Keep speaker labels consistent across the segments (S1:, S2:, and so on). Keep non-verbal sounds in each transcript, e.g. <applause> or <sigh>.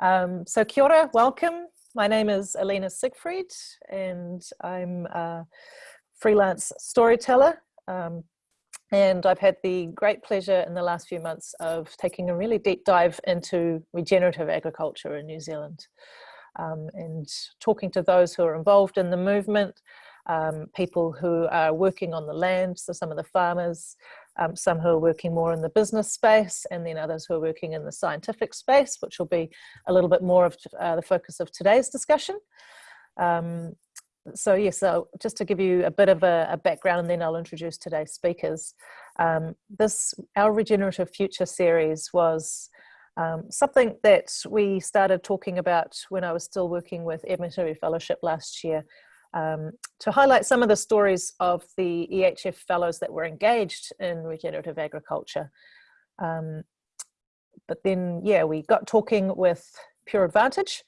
S1: Um, so kia ora, welcome. My name is Alina Siegfried and I'm a freelance storyteller. Um, and I've had the great pleasure in the last few months of taking a really deep dive into regenerative agriculture in New Zealand um, and talking to those who are involved in the movement, um, people who are working on the land, so some of the farmers, um, some who are working more in the business space, and then others who are working in the scientific space, which will be a little bit more of uh, the focus of today's discussion. Um, so yes, so just to give you a bit of a, a background and then I'll introduce today's speakers. Um, this, our Regenerative Future series was um, something that we started talking about when I was still working with Hillary Fellowship last year um, to highlight some of the stories of the EHF fellows that were engaged in regenerative agriculture. Um, but then, yeah, we got talking with Pure Advantage,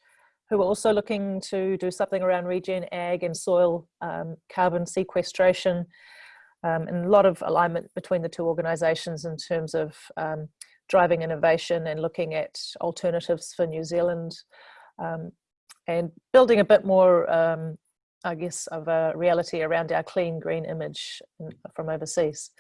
S1: who were also looking to do something around regen ag and soil um, carbon sequestration, um, and a lot of alignment between the two organisations in terms of um, driving innovation and looking at alternatives for New Zealand um, and building a bit more um, I guess, of a reality around our clean green image from overseas.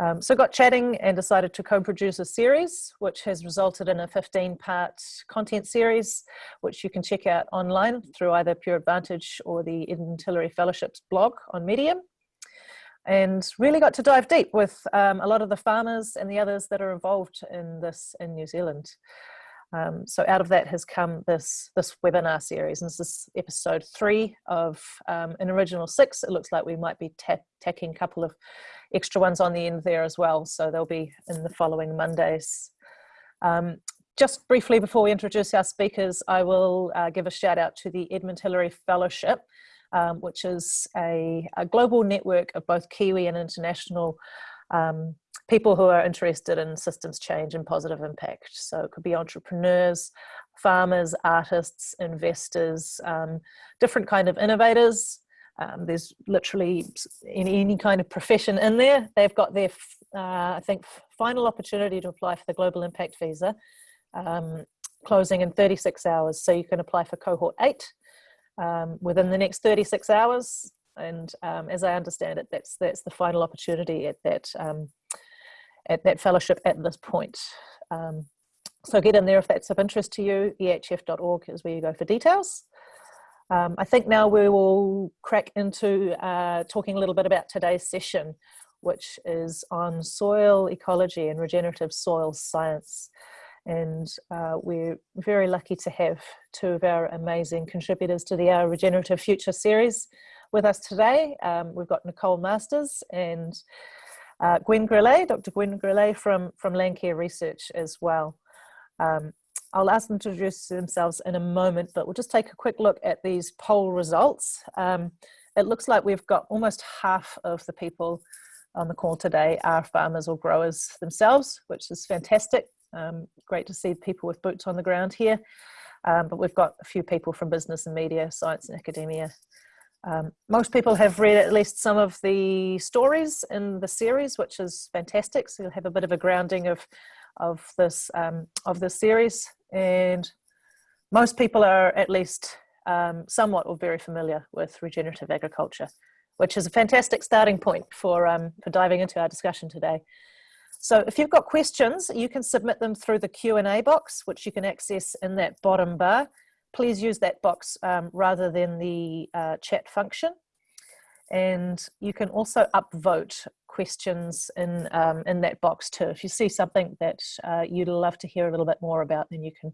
S1: Um, so got chatting and decided to co-produce a series, which has resulted in a 15-part content series, which you can check out online through either Pure Advantage or the Edmund Hillary Fellowships blog on Medium. And really got to dive deep with um, a lot of the farmers and the others that are involved in this in New Zealand. Um, so out of that has come this, this webinar series. And this is episode three of um, an original six. It looks like we might be tacking a couple of extra ones on the end there as well. So they'll be in the following Mondays. Um, just briefly before we introduce our speakers, I will uh, give a shout out to the Edmund Hillary Fellowship, um, which is a, a, global network of both Kiwi and international um, people who are interested in systems change and positive impact. So it could be entrepreneurs, farmers, artists, investors, um, different kind of innovators. Um, there's literally any, any kind of profession in there. They've got their, uh, I think, final opportunity to apply for the Global Impact Visa, um, closing in 36 hours. So you can apply for cohort eight um, within the next 36 hours. And um, as I understand it, that's that's the final opportunity at that um, at that fellowship at this point. Um, so get in there if that's of interest to you. ehf.org is where you go for details. Um, I think now we will crack into uh, talking a little bit about today's session, which is on soil ecology and regenerative soil science. And uh, we're very lucky to have two of our amazing contributors to the Our Regenerative Future series with us today. Um, we've got Nicole Masters and uh, Gwen Grelet, Dr. Gwen Grelet from, from Landcare Research as well. Um, I'll ask them to introduce themselves in a moment, but we'll just take a quick look at these poll results. Um, it looks like we've got almost half of the people on the call today are farmers or growers themselves, which is fantastic. Um, great to see people with boots on the ground here. Um, but we've got a few people from business and media, science and academia, um, most people have read at least some of the stories in the series, which is fantastic. So you'll have a bit of a grounding of of this um, of this series, and most people are at least um, somewhat or very familiar with regenerative agriculture, which is a fantastic starting point for um, for diving into our discussion today. So if you've got questions, you can submit them through the Q&A box, which you can access in that bottom bar please use that box um, rather than the uh, chat function. And you can also upvote questions in, um, in that box too. If you see something that uh, you'd love to hear a little bit more about, then you can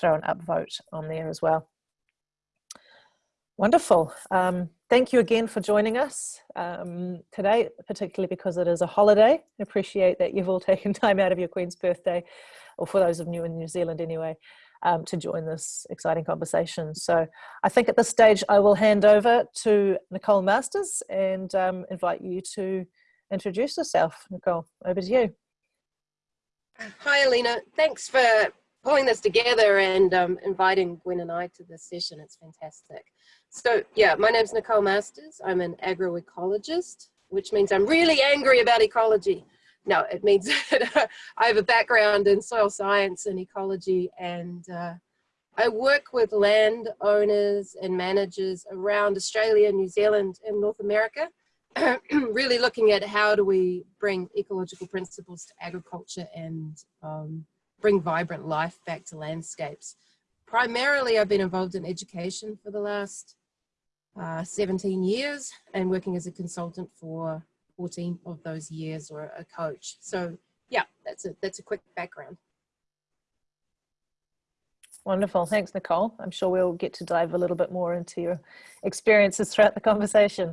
S1: throw an upvote on there as well. Wonderful. Um, thank you again for joining us um, today, particularly because it is a holiday. I appreciate that you've all <laughs> taken time out of your Queen's birthday, or for those of you in New Zealand anyway, um, to join this exciting conversation. So I think at this stage I will hand over to Nicole Masters and um, invite you to introduce yourself. Nicole, over to you.
S2: Hi Alina, thanks for pulling this together and um, inviting Gwen and I to this session. It's fantastic. So yeah, my name's Nicole Masters. I'm an agroecologist, which means I'm really angry about ecology no, it means <laughs> that I have a background in soil science and ecology and uh, I work with landowners and managers around Australia, New Zealand, and North America, <clears throat> really looking at how do we bring ecological principles to agriculture and um, bring vibrant life back to landscapes. Primarily, I've been involved in education for the last uh, 17 years and working as a consultant for 14 of those years or a coach. So yeah, that's a, that's a quick background.
S1: Wonderful. Thanks, Nicole. I'm sure we'll get to dive a little bit more into your experiences throughout the conversation.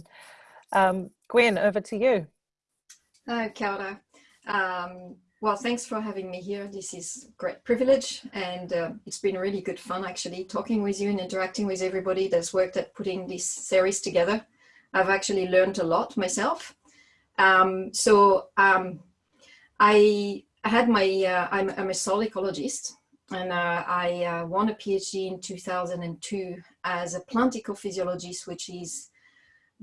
S1: Um, Gwen, over to you.
S3: Hi, Kia um, well, thanks for having me here. This is great privilege and uh, it's been really good fun actually talking with you and interacting with everybody that's worked at putting this series together. I've actually learned a lot myself. Um, so um, I had my, uh, I'm, I'm, a soil ecologist and uh, I uh, won a PhD in 2002 as a plant ecophysiologist, which is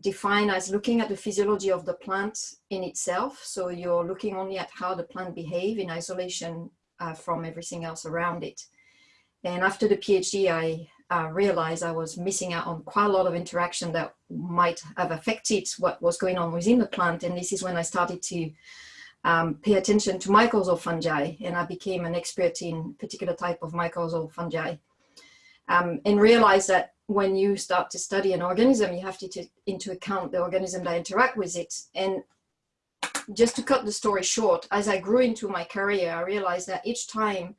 S3: defined as looking at the physiology of the plant in itself. So you're looking only at how the plant behave in isolation uh, from everything else around it. And after the PhD, I uh, realized I was missing out on quite a lot of interaction that might have affected what was going on within the plant. And this is when I started to um, pay attention to mycorrhizal fungi and I became an expert in particular type of mycorrhizal fungi um, and realize that when you start to study an organism, you have to take into account the organism that interact with it. And just to cut the story short, as I grew into my career, I realized that each time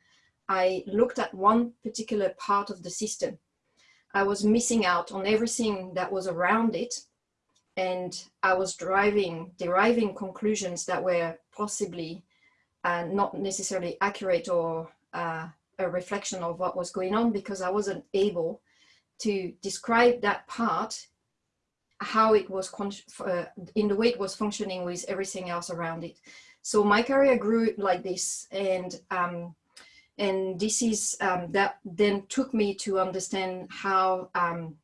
S3: I looked at one particular part of the system, I was missing out on everything that was around it. And I was driving, deriving conclusions that were possibly uh, not necessarily accurate or uh, a reflection of what was going on because I wasn't able to describe that part, how it was uh, in the way it was functioning with everything else around it. So my career grew like this and um, and this is um, that then took me to understand how um,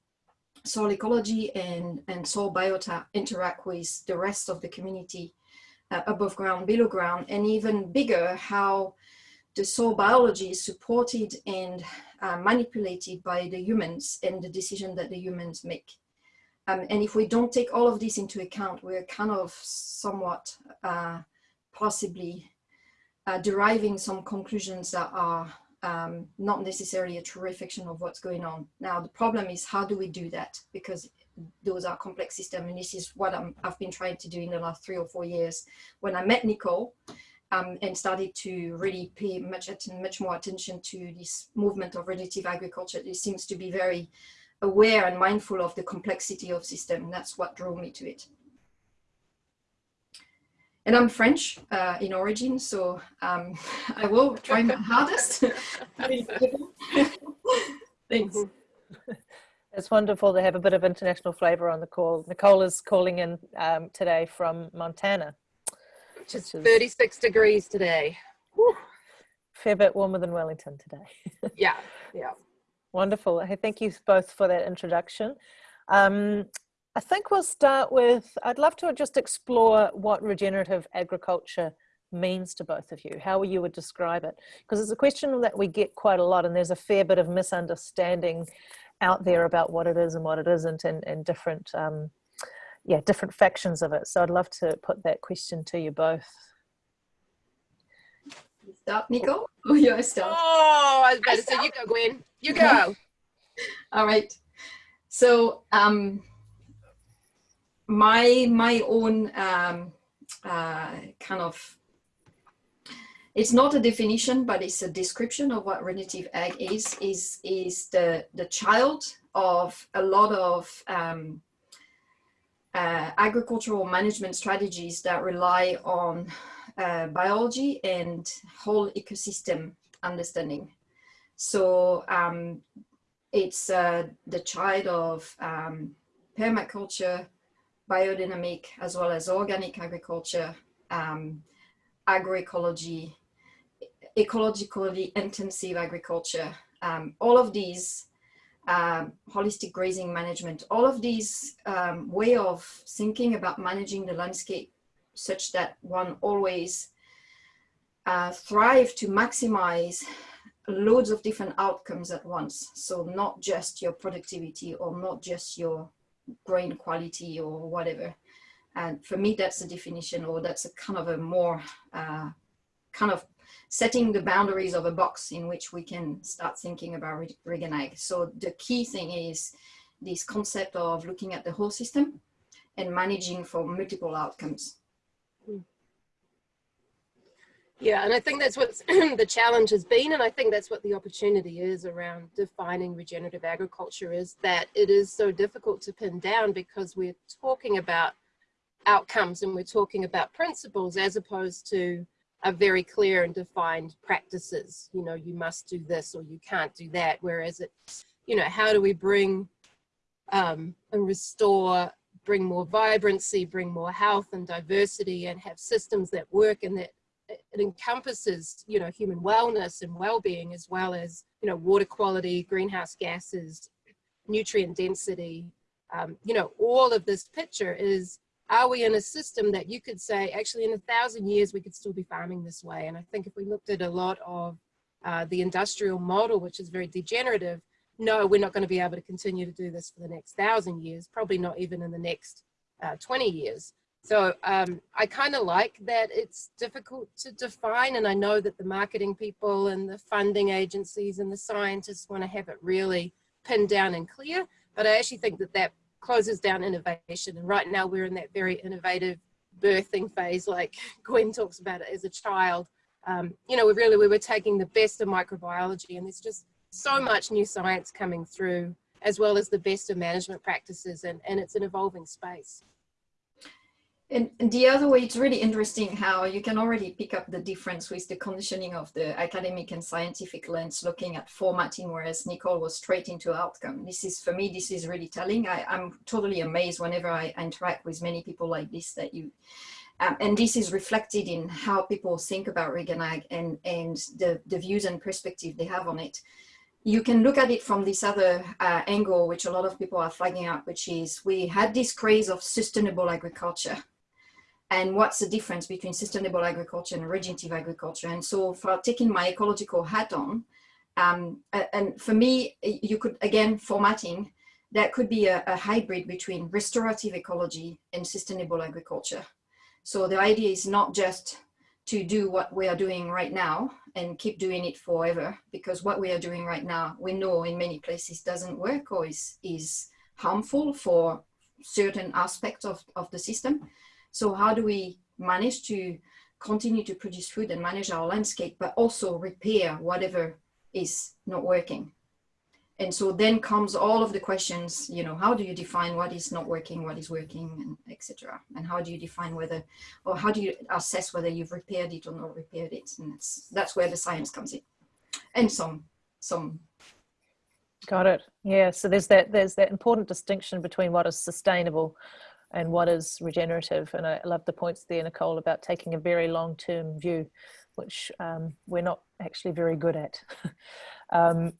S3: soil ecology and, and soil biota interact with the rest of the community uh, above ground, below ground, and even bigger, how the soil biology is supported and uh, manipulated by the humans and the decision that the humans make. Um, and if we don't take all of this into account, we're kind of somewhat uh, possibly uh, deriving some conclusions that are um, not necessarily a true reflection of what's going on. Now, the problem is how do we do that? Because those are complex systems and this is what i have been trying to do in the last three or four years. When I met Nicole, um, and started to really pay much much more attention to this movement of regenerative agriculture. It seems to be very aware and mindful of the complexity of system. And that's what drove me to it. And I'm French uh, in origin, so um, <laughs> I will try my hardest. <laughs> Thanks. <laughs>
S1: It's wonderful to have a bit of international flavor on the call. Nicole is calling in um, today from Montana.
S2: Just 36 degrees today. Whew.
S1: Fair bit warmer than Wellington today.
S2: yeah, yeah.
S1: Wonderful. Hey, thank you both for that introduction. Um, I think we'll start with, I'd love to just explore what regenerative agriculture means to both of you, how you would describe it. Because it's a question that we get quite a lot and there's a fair bit of misunderstanding out there about what it is and what it isn't and, and different um, yeah, different factions of it. So I'd love to put that question to you both.
S3: Start, Nico? Oh, you start.
S2: Oh, I was about to say, you go, Gwen. You go. <laughs>
S3: All right. So um, my my own um, uh, kind of it's not a definition, but it's a description of what regenerative ag is. is is the the child of a lot of um, uh, agricultural management strategies that rely on uh, biology and whole ecosystem understanding. So um, it's uh, the child of um, permaculture, biodynamic, as well as organic agriculture, um, agroecology, ecologically intensive agriculture. Um, all of these um, holistic grazing management, all of these um, way of thinking about managing the landscape such that one always uh, thrive to maximize loads of different outcomes at once. So not just your productivity or not just your grain quality or whatever. And for me, that's the definition or that's a kind of a more uh, kind of setting the boundaries of a box in which we can start thinking about regen ag. So the key thing is this concept of looking at the whole system and managing for multiple outcomes.
S2: Yeah, and I think that's what <clears throat> the challenge has been, and I think that's what the opportunity is around defining regenerative agriculture is that it is so difficult to pin down because we're talking about outcomes and we're talking about principles as opposed to a very clear and defined practices. You know, you must do this or you can't do that. Whereas it's, you know, how do we bring um, and restore, bring more vibrancy, bring more health and diversity and have systems that work and that it encompasses, you know, human wellness and well-being as well as, you know, water quality, greenhouse gases, nutrient density, um, you know, all of this picture is, are we in a system that you could say, actually in a thousand years, we could still be farming this way? And I think if we looked at a lot of uh, the industrial model, which is very degenerative, no, we're not going to be able to continue to do this for the next thousand years, probably not even in the next uh, 20 years. So um, I kind of like that it's difficult to define and I know that the marketing people and the funding agencies and the scientists want to have it really pinned down and clear, but I actually think that that closes down innovation and right now we're in that very innovative birthing phase like <laughs> Gwen talks about it as a child. Um, you know, we really, we were taking the best of microbiology and there's just so much new science coming through as well as the best of management practices and, and it's an evolving space.
S3: And, the other way, it's really interesting how you can already pick up the difference with the conditioning of the academic and scientific lens looking at formatting, whereas Nicole was straight into outcome. This is, for me, this is really telling. I, am totally amazed whenever I interact with many people like this that you, um, and this is reflected in how people think about Regen Ag and, and the, the views and perspective they have on it you can look at it from this other uh, angle, which a lot of people are flagging up, which is we had this craze of sustainable agriculture and what's the difference between sustainable agriculture and regenerative agriculture. And so for taking my ecological hat on, um, and for me, you could, again, formatting, that could be a, a, hybrid between restorative ecology and sustainable agriculture. So the idea is not just to do what we are doing right now and keep doing it forever, because what we are doing right now, we know in many places doesn't work or is, is harmful for certain aspects of, of the system. So how do we manage to continue to produce food and manage our landscape, but also repair whatever is not working? And so then comes all of the questions, you know, how do you define what is not working, what is working, and etc. And how do you define whether, or how do you assess whether you've repaired it or not repaired it? And that's, that's where the science comes in. And some, some.
S1: Got it. Yeah. So there's that, there's that important distinction between what is sustainable and what is regenerative. And I love the points there, Nicole, about taking a very long-term view, which um, we're not actually very good at. <laughs> um,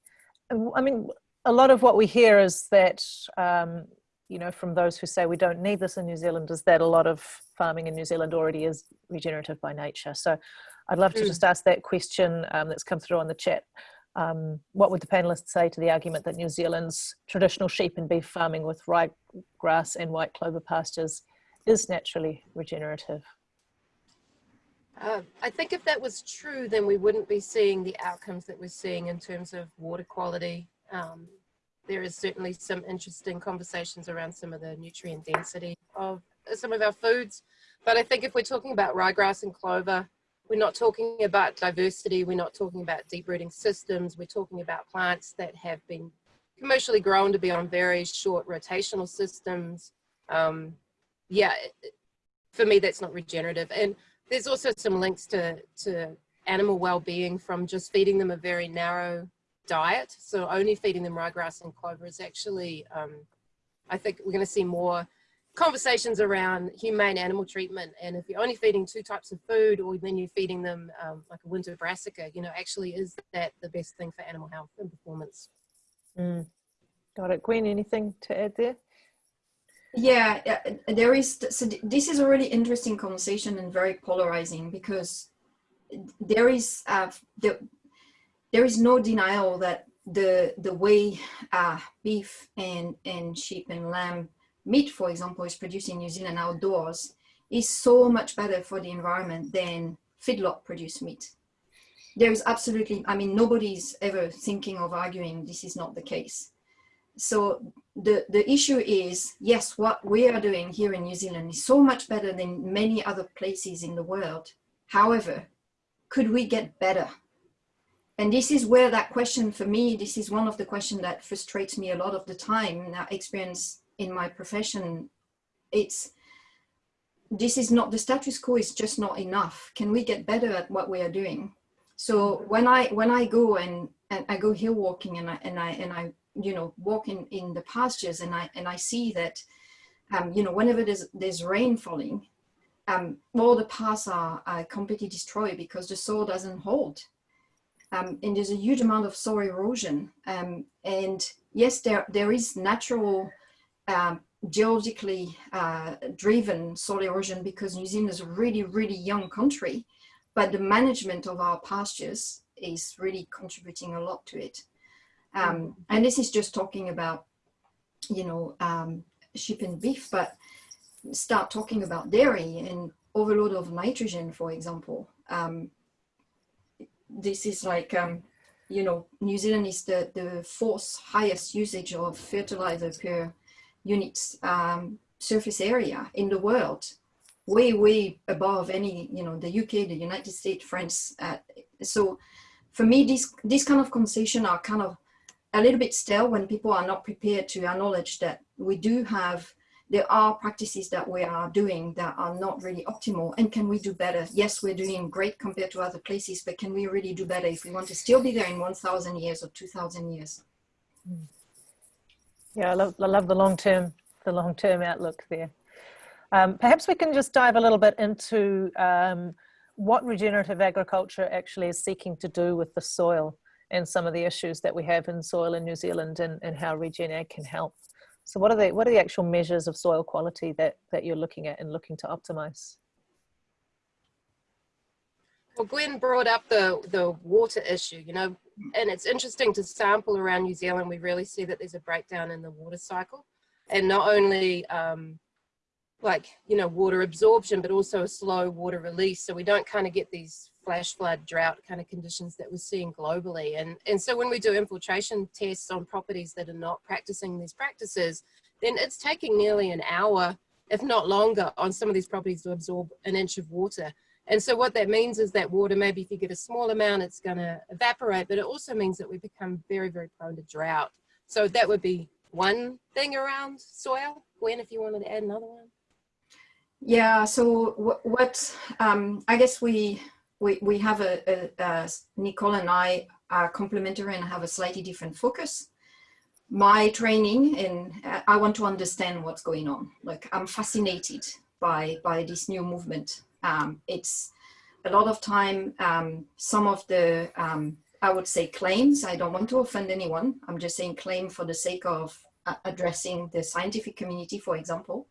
S1: I mean, a lot of what we hear is that, um, you know, from those who say we don't need this in New Zealand is that a lot of farming in New Zealand already is regenerative by nature. So I'd love to mm. just ask that question um, that's come through on the chat. Um, what would the panelists say to the argument that New Zealand's traditional sheep and beef farming with rye grass and white clover pastures is naturally regenerative?
S2: Uh, I think if that was true, then we wouldn't be seeing the outcomes that we're seeing in terms of water quality. Um, there is certainly some interesting conversations around some of the nutrient density of some of our foods. But I think if we're talking about ryegrass and clover, we're not talking about diversity, we're not talking about deep rooting systems, we're talking about plants that have been commercially grown to be on very short rotational systems. Um, yeah, for me, that's not regenerative. And there's also some links to, to animal well-being from just feeding them a very narrow diet. So only feeding them ryegrass and clover is actually, um, I think we're going to see more conversations around humane animal treatment and if you're only feeding two types of food or then you're feeding them um, like a winter brassica you know actually is that the best thing for animal health and performance?
S1: Mm. got it. Gwen anything to add there?
S3: Yeah there is so this is a really interesting conversation and very polarizing because there is uh, the there is no denial that the the way uh, beef and and sheep and lamb meat, for example, is produced in New Zealand outdoors is so much better for the environment than feedlot produced meat. There is absolutely, I mean, nobody's ever thinking of arguing this is not the case. So the, the issue is, yes, what we are doing here in New Zealand is so much better than many other places in the world. However, could we get better? And this is where that question for me, this is one of the questions that frustrates me a lot of the time, that experience in my profession. It's, this is not, the status quo is just not enough. Can we get better at what we are doing? So when I, when I go and, and I go hill walking and I, and I, and I, you know, walk in, in the pastures and I, and I see that, um, you know, whenever there's, there's rain falling, um, all the paths are, are completely destroyed because the soil doesn't hold um, and there's a huge amount of soil erosion. Um, and yes, there, there is natural, um, geologically uh, driven soil erosion because New Zealand is a really, really young country, but the management of our pastures is really contributing a lot to it. Um, and this is just talking about, you know, um, sheep and beef, but start talking about dairy and overload of nitrogen, for example. Um, this is like, um, you know, New Zealand is the, the fourth highest usage of fertilizer per unit um, surface area in the world, way, way above any, you know, the UK, the United States, France. Uh, so for me, this, this kind of conversation are kind of a little bit stale when people are not prepared to acknowledge that we do have there are practices that we are doing that are not really optimal and can we do better yes we're doing great compared to other places but can we really do better if we want to still be there in 1000 years or 2000 years
S1: yeah i love, I love the long term the long term outlook there um, perhaps we can just dive a little bit into um, what regenerative agriculture actually is seeking to do with the soil and some of the issues that we have in soil in New Zealand and, and how RegenAg can help. So what are the what are the actual measures of soil quality that that you're looking at and looking to optimize?
S2: Well, Gwen brought up the the water issue, you know, and it's interesting to sample around New Zealand. We really see that there's a breakdown in the water cycle, and not only um, like you know water absorption, but also a slow water release. So we don't kind of get these flash flood drought kind of conditions that we're seeing globally. And, and so when we do infiltration tests on properties that are not practicing these practices, then it's taking nearly an hour, if not longer, on some of these properties to absorb an inch of water. And so what that means is that water, maybe if you get a small amount, it's going to evaporate, but it also means that we become very, very prone to drought. So that would be one thing around soil. Gwen, if you wanted to add another one.
S3: Yeah, so what, what um, I guess we we, we have a, a, a, Nicole and I are complementary and have a slightly different focus. My training and I want to understand what's going on. Like I'm fascinated by, by this new movement. Um, it's a lot of time, um, some of the, um, I would say claims, I don't want to offend anyone. I'm just saying claim for the sake of uh, addressing the scientific community, for example.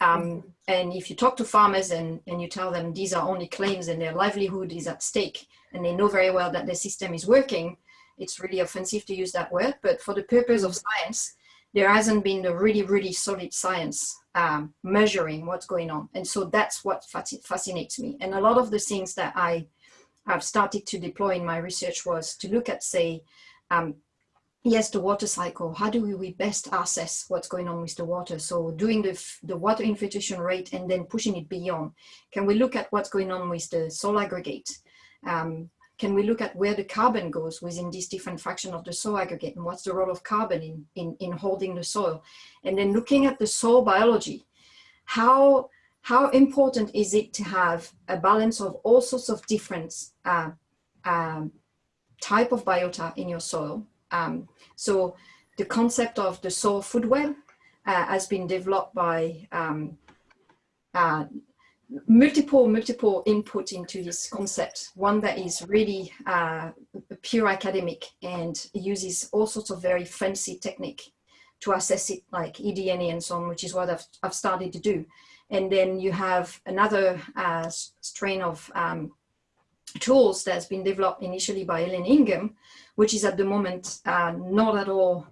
S3: Um, and if you talk to farmers and, and you tell them these are only claims and their livelihood is at stake and they know very well that the system is working, it's really offensive to use that word. But for the purpose of science, there hasn't been a really, really solid science um, measuring what's going on. And so that's what fascinates me. And a lot of the things that I have started to deploy in my research was to look at, say, um, yes, the water cycle, how do we best assess what's going on with the water? So doing the, the water infiltration rate and then pushing it beyond. Can we look at what's going on with the soil aggregate? Um, can we look at where the carbon goes within this different fraction of the soil aggregate and what's the role of carbon in, in, in holding the soil? And then looking at the soil biology, how, how important is it to have a balance of all sorts of different uh, um, type of biota in your soil um, so the concept of the soil food web uh, has been developed by um, uh, multiple, multiple input into this concept. One that is really uh, pure academic and uses all sorts of very fancy technique to assess it like eDNA and so on, which is what I've, I've started to do. And then you have another uh, strain of um, tools that's been developed initially by Elaine Ingham, which is at the moment uh, not at all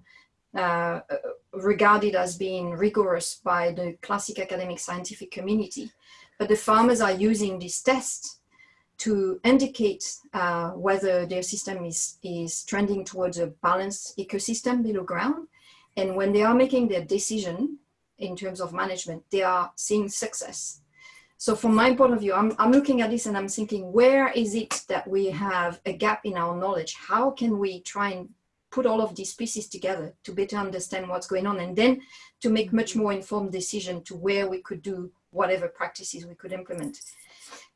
S3: uh, regarded as being rigorous by the classic academic scientific community. But the farmers are using this test to indicate uh, whether their system is, is trending towards a balanced ecosystem below ground. And when they are making their decision in terms of management, they are seeing success. So from my point of view, I'm, I'm looking at this and I'm thinking, where is it that we have a gap in our knowledge? How can we try and put all of these pieces together to better understand what's going on and then to make much more informed decision to where we could do whatever practices we could implement.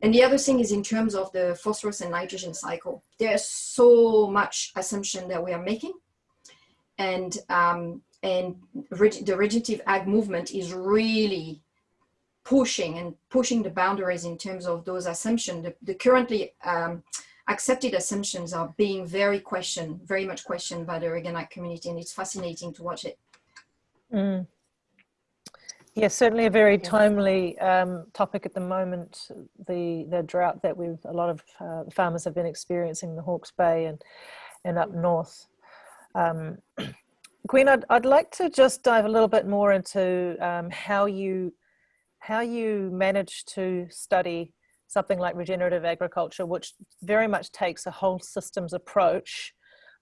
S3: And the other thing is in terms of the phosphorus and nitrogen cycle, there's so much assumption that we are making. And, um, and the regenerative ag movement is really pushing and pushing the boundaries in terms of those assumptions. The, the currently um, accepted assumptions are being very questioned, very much questioned by the RegenAg community, and it's fascinating to watch it.
S1: Mm. Yes, certainly a very timely um, topic at the moment. The the drought that we've a lot of uh, farmers have been experiencing in the Hawke's Bay and and up north. Um, <clears throat> Gwen, I'd, I'd like to just dive a little bit more into um, how you how you manage to study something like regenerative agriculture, which very much takes a whole systems approach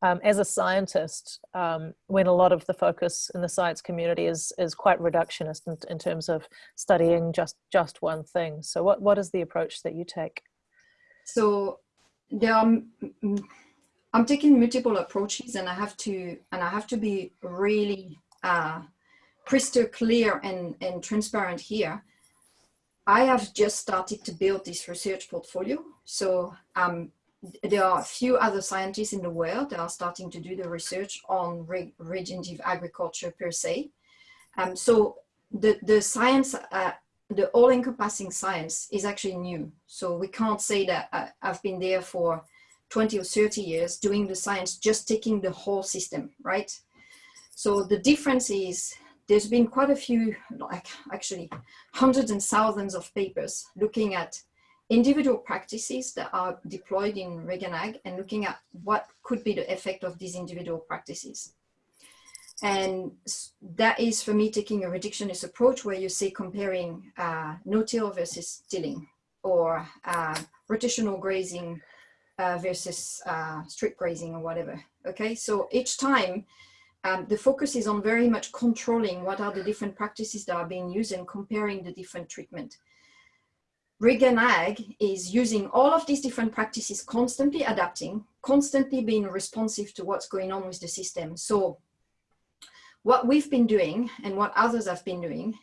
S1: um, as a scientist, um, when a lot of the focus in the science community is is quite reductionist in, in terms of studying just just one thing. So, what what is the approach that you take?
S3: So, there are, I'm taking multiple approaches, and I have to and I have to be really uh, crystal clear and and transparent here. I have just started to build this research portfolio. So um, there are a few other scientists in the world that are starting to do the research on re regenerative agriculture per se. Um, so the, the science, uh, the all-encompassing science is actually new. So we can't say that uh, I've been there for 20 or 30 years doing the science, just taking the whole system, right? So the difference is there's been quite a few, like actually hundreds and thousands of papers looking at individual practices that are deployed in RegenAg and looking at what could be the effect of these individual practices. And that is for me taking a reductionist approach where you say comparing uh, no-till versus tilling or uh, rotational grazing uh, versus uh, strip grazing or whatever. Okay, so each time um, the focus is on very much controlling what are the different practices that are being used and comparing the different treatment. RegenAg is using all of these different practices, constantly adapting, constantly being responsive to what's going on with the system. So what we've been doing and what others have been doing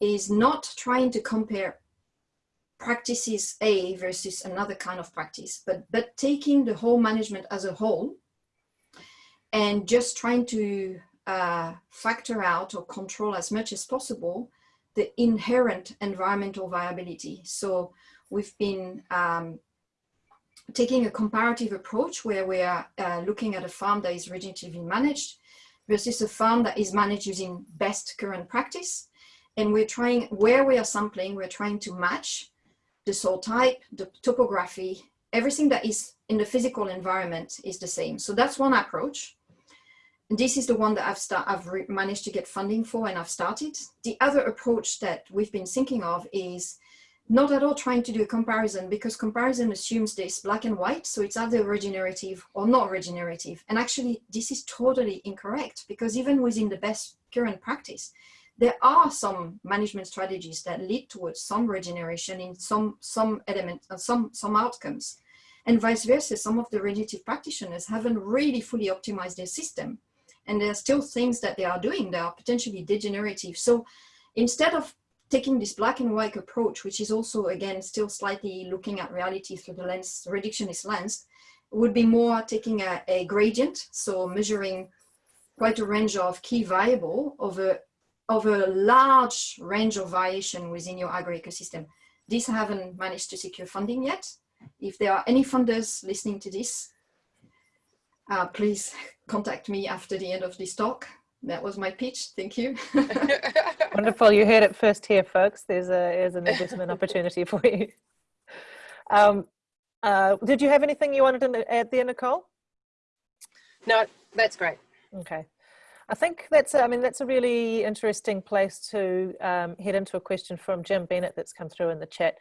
S3: is not trying to compare practices A versus another kind of practice, but, but taking the whole management as a whole and just trying to uh, factor out or control as much as possible the inherent environmental viability. So we've been um, taking a comparative approach where we are uh, looking at a farm that is regeneratively managed versus a farm that is managed using best current practice. And we're trying, where we are sampling, we're trying to match the soil type, the topography, everything that is in the physical environment is the same. So that's one approach this is the one that I've, start, I've managed to get funding for and I've started. The other approach that we've been thinking of is not at all trying to do a comparison because comparison assumes this black and white. So it's either regenerative or not regenerative. And actually this is totally incorrect because even within the best current practice, there are some management strategies that lead towards some regeneration in some, some elements, uh, some, some outcomes. And vice versa, some of the regenerative practitioners haven't really fully optimized their system and there are still things that they are doing that are potentially degenerative. So instead of taking this black and white approach, which is also, again, still slightly looking at reality through the lens, reductionist lens, would be more taking a, a gradient, so measuring quite a range of key variable of a, of a large range of variation within your agro-ecosystem. These haven't managed to secure funding yet. If there are any funders listening to this, uh, please contact me after the end of this talk. That was my pitch. Thank you. <laughs>
S1: Wonderful. You heard it first here, folks. There's, a, there's an investment opportunity for you. Um, Uh, did you have anything you wanted to add there, Nicole?
S2: No, that's great.
S1: Okay. I think that's, I mean, that's a really interesting place to um, head into a question from Jim Bennett that's come through in the chat,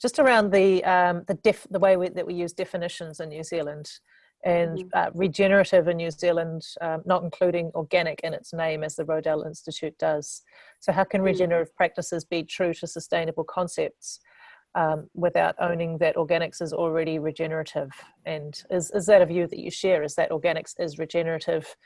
S1: just around the um, the, def, the way we, that we use definitions in New Zealand and
S2: Mhm.
S1: uh, regenerative in New Zealand, um, not including organic in its name as the Rodale Institute does. So how can
S2: Mm.
S1: regenerative practices be true to sustainable concepts um, without owning that organics is already regenerative? And is, is that a view that you share, is that organics is regenerative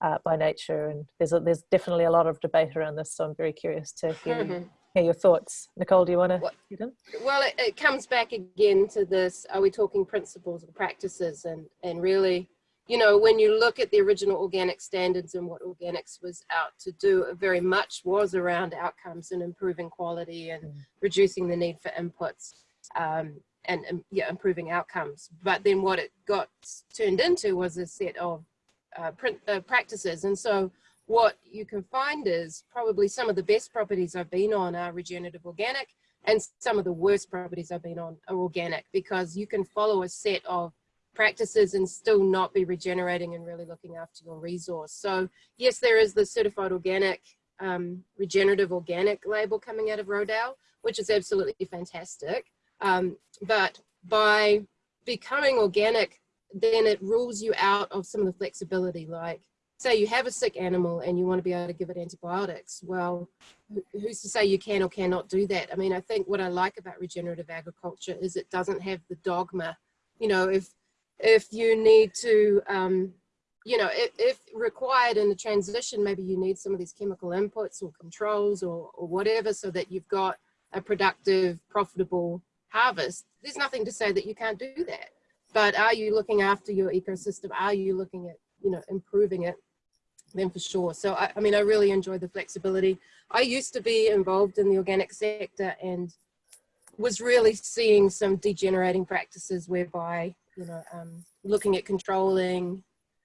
S1: uh, by nature? And there's, a, there's definitely a lot of debate around this, so I'm very curious to hear,
S2: Mhm.
S1: Hear your thoughts. Nicole, do you want to in?
S2: Well, it, it comes back again to this, are we talking principles and practices and, and really, you know, when you look at the original organic standards and what organics was out to do, it very much was around outcomes and improving quality and
S1: Mm.
S2: reducing the need for inputs um, and, and yeah, improving outcomes. But then what it got turned into was a set of uh, print, uh, practices. And so what you can find is probably some of the best properties I've been on are regenerative organic and some of the worst properties I've been on are organic because you can follow a set of practices and still not be regenerating and really looking after your resource. So yes, there is the certified organic, um, regenerative organic label coming out of Rodale, which is absolutely fantastic. Um, but by becoming organic, then it rules you out of some of the flexibility. Like say you have a sick animal and you want to be able to give it antibiotics. Well, who's to say you can or cannot do that? I mean, I think what I like about regenerative agriculture is it doesn't have the dogma. You know, if if you need to, um, you know, if, if required in the transition, maybe you need some of these chemical inputs or controls or, or whatever so that you've got a productive, profitable harvest. There's nothing to say that you can't do that. But are you looking after your ecosystem? Are you looking at, you know, improving it? Then for sure. So, I, I mean, I really enjoy the flexibility. I used to be involved in the organic sector and was really seeing some degenerating practices whereby, you know, um, looking at controlling,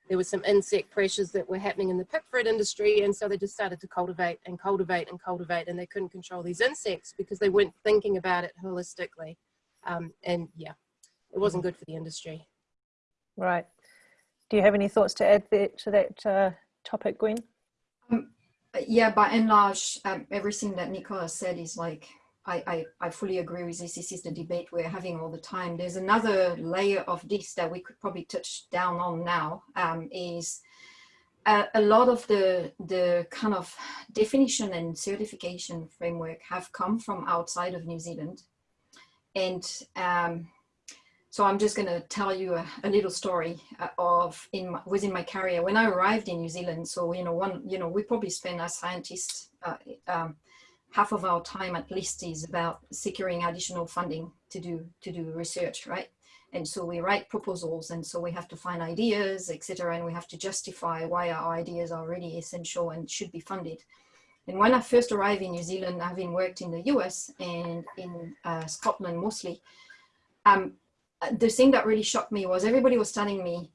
S2: there was some insect pressures that were happening in the pip fruit industry. And so they just started to cultivate and cultivate and cultivate and they couldn't control these insects because they weren't thinking about it holistically. Um, and yeah, it wasn't good for the industry.
S1: Right. Do you have any thoughts to add there, to that uh, topic, Gwen?
S3: yeah, by and large, um, everything that Nicola said is like, I, I, I fully agree with this. This is the debate we're having all the time. There's another layer of this that we could probably touch down on now um, is a, a lot of the, the kind of definition and certification framework have come from outside of New Zealand. And um, so I'm just going to tell you a, a little story uh, of in my, within my career when I arrived in New Zealand. So you know, one you know, we probably spend as scientists uh, um, half of our time at least is about securing additional funding to do to do research, right? And so we write proposals, and so we have to find ideas, etc., and we have to justify why our ideas are really essential and should be funded. And when I first arrived in New Zealand, having worked in the US and in uh, Scotland mostly, um, Uh, the thing that really shocked me was everybody was telling me,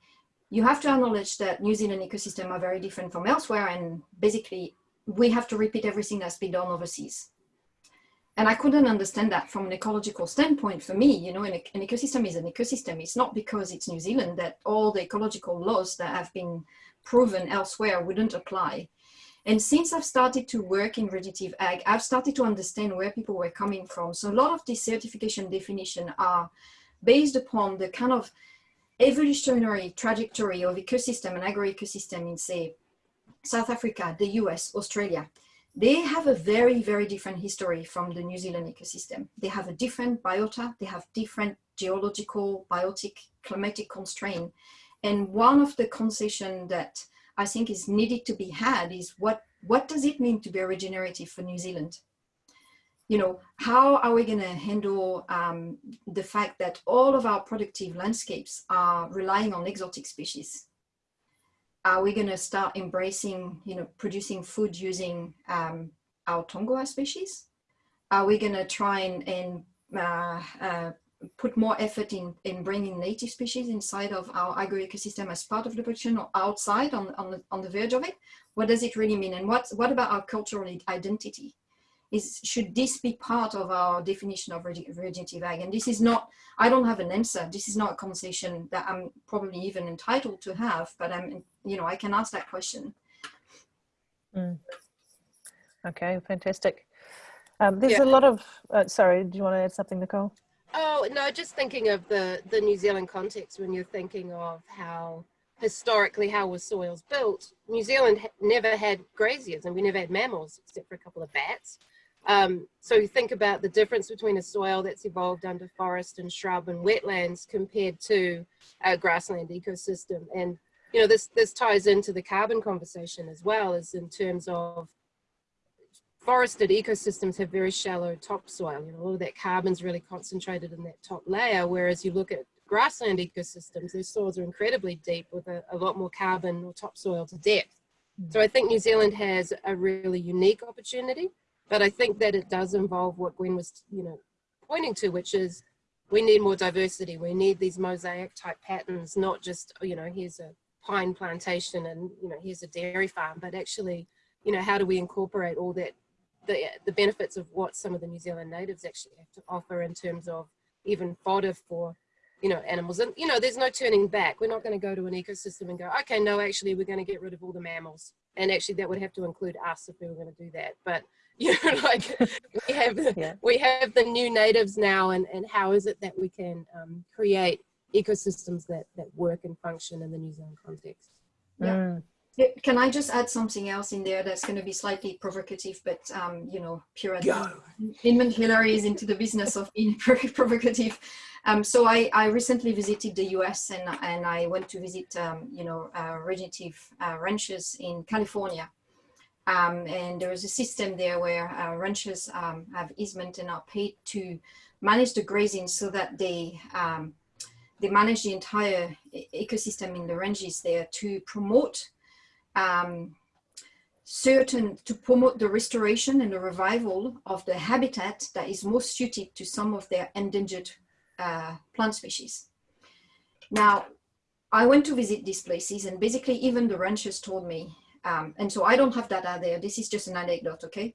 S3: you have to acknowledge that New Zealand ecosystem are very different from elsewhere, and basically we have to repeat everything that's been done overseas. And I couldn't understand that from an ecological standpoint for me, you know, an, an ecosystem is an ecosystem. It's not because it's New Zealand that all the ecological laws that have been proven elsewhere wouldn't apply. And since I've started to work in regenerative ag, I've started to understand where people were coming from. So a lot of these certification definition are based upon the kind of evolutionary trajectory of ecosystem and agro-ecosystem in say South Africa, the US, Australia, they have a very, very different history from the New Zealand ecosystem. They have a different biota, they have different geological, biotic, climatic constraint. And one of the concession that I think is needed to be had is what, what does it mean to be regenerative for New Zealand? You know, how are we going to handle um, the fact that all of our productive landscapes are relying on exotic species? are we going to start embracing, you know, producing food using um, our taonga species? Are we going to try and, and uh, uh, put more effort in, in bringing native species inside of our agro-ecosystem as part of the production or outside on, on, the, on the verge of it? What does it really mean? And what, what about our cultural identity? Is should this be part of our definition of regenerative ag? And this is not, I don't have an answer. This is not a conversation that I'm probably even entitled to have, but I'm, you know, I can ask that question.
S1: Okay, fantastic. Um, there's
S2: Yeah.
S1: a lot of, uh, sorry, do you want to add something, Nicole?
S2: Oh no, just thinking of the the New Zealand context when you're thinking of how historically how was soils built. New Zealand ha- never had graziers and we never had mammals except for a couple of bats. Um, so you think about the difference between a soil that's evolved under forest and shrub and wetlands compared to a grassland ecosystem. And you know this this ties into the carbon conversation as well as in terms of forested ecosystems have very shallow topsoil. You know, all of that carbon's really concentrated in that top layer, whereas you look at grassland ecosystems, their soils are incredibly deep with a, a lot more carbon or topsoil to depth. So I think New Zealand has a really unique opportunity, but I think that it does involve what Gwen was, you know, pointing to, which is we need more diversity. We need these mosaic type patterns, not just, you know, here's a pine plantation and, you know, here's a dairy farm, but actually, you know, how do we incorporate all that the, the benefits of what some of the New Zealand natives actually have to offer in terms of even fodder for, you know, animals. And, you know, there's no turning back. We're not going to go to an ecosystem and go, okay, no, actually, we're going to get rid of all the mammals. And actually, that would have to include us if we were going to do that. But, <laughs> you know, like we have,
S1: Yeah.
S2: we have the new natives now, and, and how is it that we can um, create ecosystems that, that work and function in the New Zealand context?
S3: Yeah.
S1: Mm,
S3: Can I just add something else in there that's going to be slightly provocative, but um, you know, pure Edmund Hillary is into the business of being <laughs> very provocative. Um, so I, I recently visited the US and, and I went to visit, um, you know, uh, regenerative uh, ranches in California. Um, and there is a system there where uh, ranchers um, have easement and are paid to manage the grazing so that they um, they manage the entire ecosystem in the ranges there to promote um, certain to promote the restoration and the revival of the habitat that is most suited to some of their endangered uh, plant species. Now, I went to visit these places, and basically, even the ranchers told me, um, and so I don't have data there. This is just an anecdote, okay?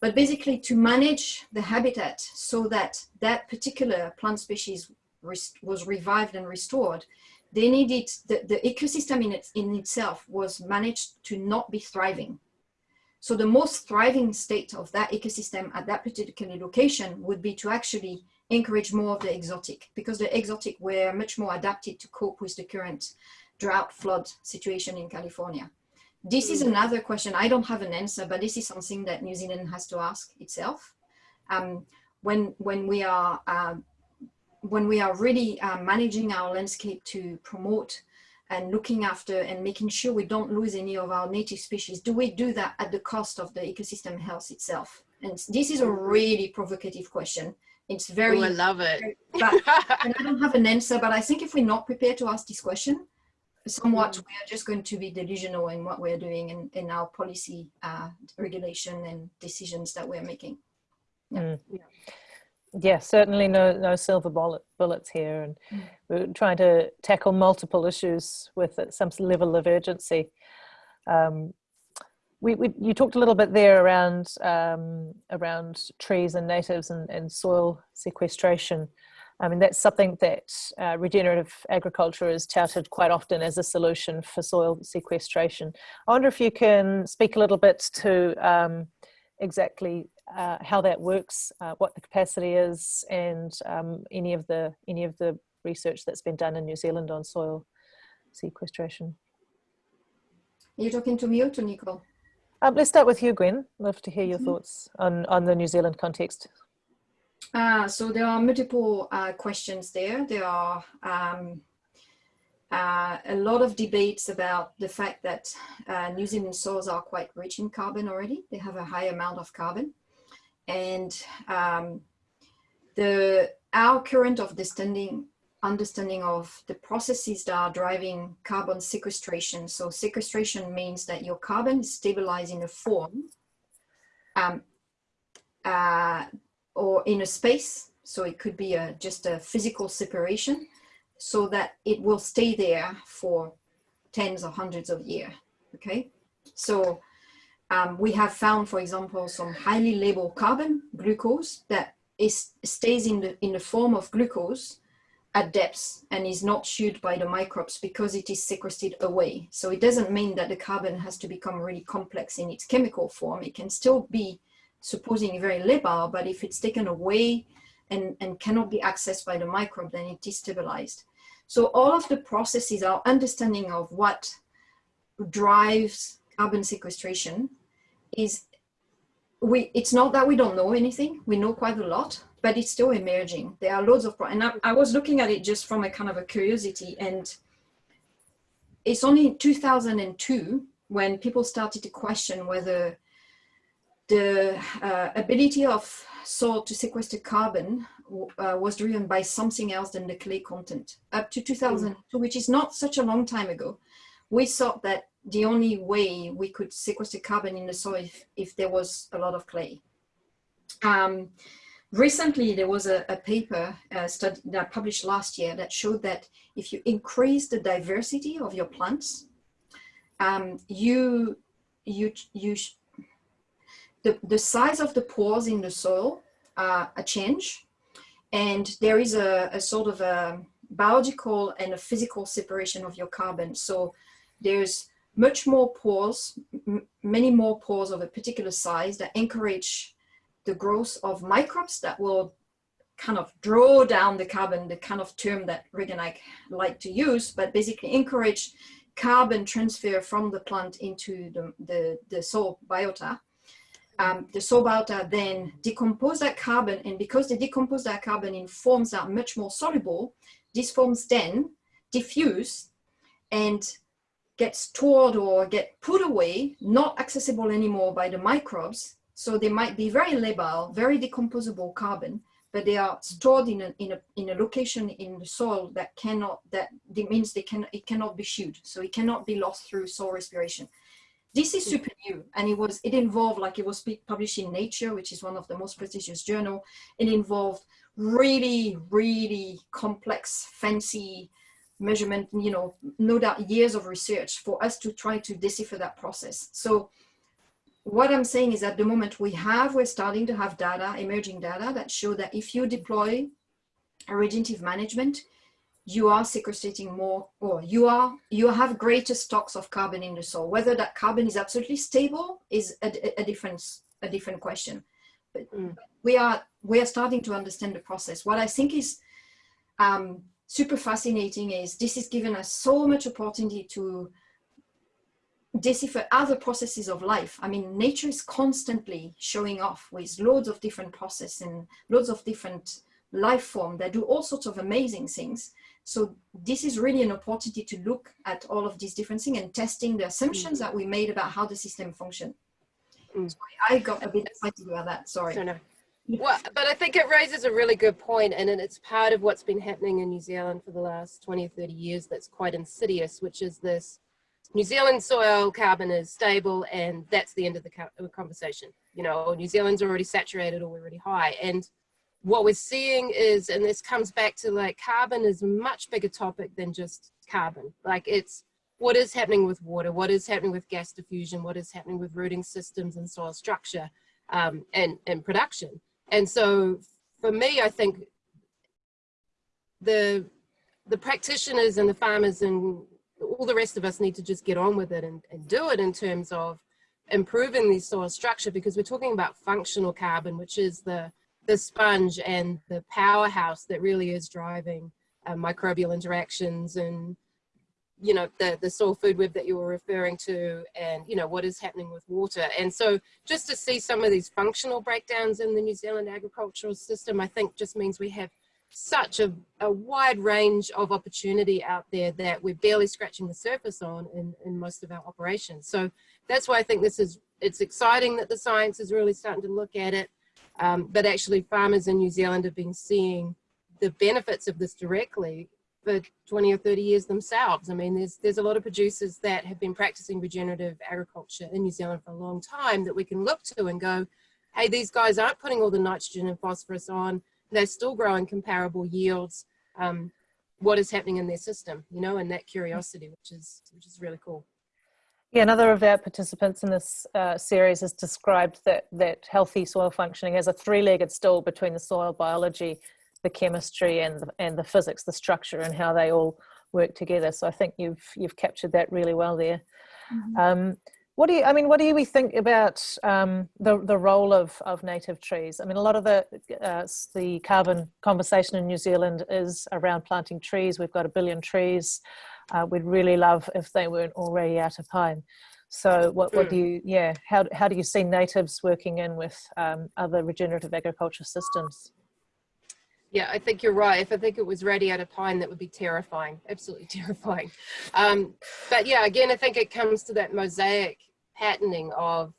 S3: But basically, to manage the habitat so that that particular plant species was revived and restored, they needed the, the ecosystem in, it, in itself was managed to not be thriving. So the most thriving state of that ecosystem at that particular location would be to actually encourage more of the exotic because the exotic were much more adapted to cope with the current drought flood situation in California. This is another question. I don't have an answer, but this is something that New Zealand has to ask itself. Um, when when we are uh, when we are really uh, managing our landscape to promote and looking after and making sure we don't lose any of our native species, do we do that at the cost of the ecosystem health itself? And this is a really provocative question. It's very,
S2: Oh, I love it.
S3: but and I <laughs> don't have an answer, but I think if we're not prepared to ask this question, somewhat we are just going to be delusional in what we're doing in, in our policy uh, regulation and decisions that we're making.
S1: yeah, certainly no no silver bullet, bullets here, and
S3: Mm.
S1: we're trying to tackle multiple issues with some level of urgency. Um, we, we you talked a little bit there around um, around trees and natives and, and soil sequestration. I mean that's something that uh, regenerative agriculture is touted quite often as a solution for soil sequestration. I wonder if you can speak a little bit to um, exactly uh, how that works, uh, what the capacity is, and um, any of the any of the research that's been done in New Zealand on soil sequestration.
S3: Are you talking to me or to Nicole?
S1: Um, let's start with you, Gwen. Love to hear your
S3: Mhm.
S1: thoughts on on the New Zealand context.
S3: Uh, so there are multiple uh, questions there. There are um, uh, a lot of debates about the fact that uh, New Zealand soils are quite rich in carbon already. They have a high amount of carbon. And um, the our current of understanding, understanding of the processes that are driving carbon sequestration. So sequestration means that your carbon is stabilized in a form um, uh, or in a space. So it could be a, just a physical separation so that it will stay there for tens or hundreds of years. Okay. So um, we have found, for example, some highly labeled carbon, glucose, that is, stays in the, in the form of glucose at depths and is not chewed by the microbes because it is sequestered away. So it doesn't mean that the carbon has to become really complex in its chemical form. It can still be supposing very labile, but if it's taken away and, and cannot be accessed by the microbe, then it is stabilized. So all of the processes, our understanding of what drives carbon sequestration is we it's not that we don't know anything we know quite a lot but it's still emerging there are loads of and I, I, was looking at it just from a kind of a curiosity and it's only 2002 when people started to question whether the uh, ability of soil to sequester carbon uh, was driven by something else than the clay content up to 2002 mm. which is not such a long time ago we thought that the only way we could sequester carbon in the soil if, if there was a lot of clay. Um, recently, there was a, a paper uh, study that published last year that showed that if you increase the diversity of your plants, um, you, you, you, the, the size of the pores in the soil uh, a change, and there is a, a sort of a biological and a physical separation of your carbon. So there's much more pores, many more pores of a particular size that encourage the growth of microbes that will kind of draw down the carbon, the kind of term that Rick and I like to use, but basically encourage carbon transfer from the plant into the, the, the soil biota. Um, the soil biota then decompose that carbon and because they decompose that carbon in forms that are much more soluble, these forms then diffuse and get stored or get put away, not accessible anymore by the microbes. So they might be very labile, very decomposable carbon, but they are stored in a, in a, in a location in the soil that cannot, that means they can, it cannot be chewed. So it cannot be lost through soil respiration. This is super new and it was, it involved like it was published in Nature, which is one of the most prestigious journal. It involved really, really complex, fancy measurement, you know, no doubt years of research for us to try to decipher that process. So what I'm saying is at the moment we have, we're starting to have data, emerging data that show that if you deploy a regenerative management, you are sequestrating more or you are you have greater stocks of carbon in the soil whether that carbon is absolutely stable is a, a different a different question but mm. we are we are starting to understand the process what i think is um, super fascinating is this has given us so much opportunity to decipher other processes of life. I mean, nature is constantly showing off with loads of different processes and loads of different life form that do all sorts of amazing things. So this is really an opportunity to look at all of these different things and testing the assumptions mm. that we made about how the system function. Mm. I got a bit excited about that, sorry. No, no. <laughs>
S2: Well, but I think it raises a really good point, and it's part of what's been happening in New Zealand for the last 20 or 30 years that's quite insidious, which is this New Zealand soil carbon is stable, and that's the end of the conversation. You know, New Zealand's already saturated or we're already high. And what we're seeing is, and this comes back to like carbon is a much bigger topic than just carbon. Like it's what is happening with water, what is happening with gas diffusion, what is happening with rooting systems and soil structure um, and, and production. And so for me, I think the the practitioners and the farmers and all the rest of us need to just get on with it and, and do it in terms of improving the soil structure because we're talking about functional carbon, which is the, the sponge and the powerhouse that really is driving uh, microbial interactions and you know, the, the soil food web that you were referring to and, you know, what is happening with water. And so just to see some of these functional breakdowns in the New Zealand agricultural system, I think just means we have such a, a wide range of opportunity out there that we're barely scratching the surface on in, in most of our operations. So that's why I think this is, it's exciting that the science is really starting to look at it. Um, but actually farmers in New Zealand have been seeing the benefits of this directly for 20 or 30 years themselves. I mean, there's, there's a lot of producers that have been practicing regenerative agriculture in New Zealand for a long time that we can look to and go, hey, these guys aren't putting all the nitrogen and phosphorus on, they're still growing comparable yields. Um, what is happening in their system, you know, and that curiosity, which is, which is really cool.
S1: Yeah, another of our participants in this uh, series has described that, that healthy soil functioning as a three-legged stool between the soil biology, the chemistry and the, and the physics, the structure and how they all work together. So I think you've, you've captured that really well there. Mm -hmm. um, what do you, I mean, what do we think about um, the, the role of, of native trees? I mean, a lot of the, uh, the carbon conversation in New Zealand is around planting trees. We've got a billion trees. Uh, we'd really love if they weren't already out of pine. So what, what do hmm. you, yeah, how, how do you see natives working in with um, other regenerative agriculture systems?
S2: Yeah, I think you're right. If I think it was ready out of pine, that would be terrifying, absolutely <laughs> terrifying. Um, but yeah, again, I think it comes to that mosaic patterning of,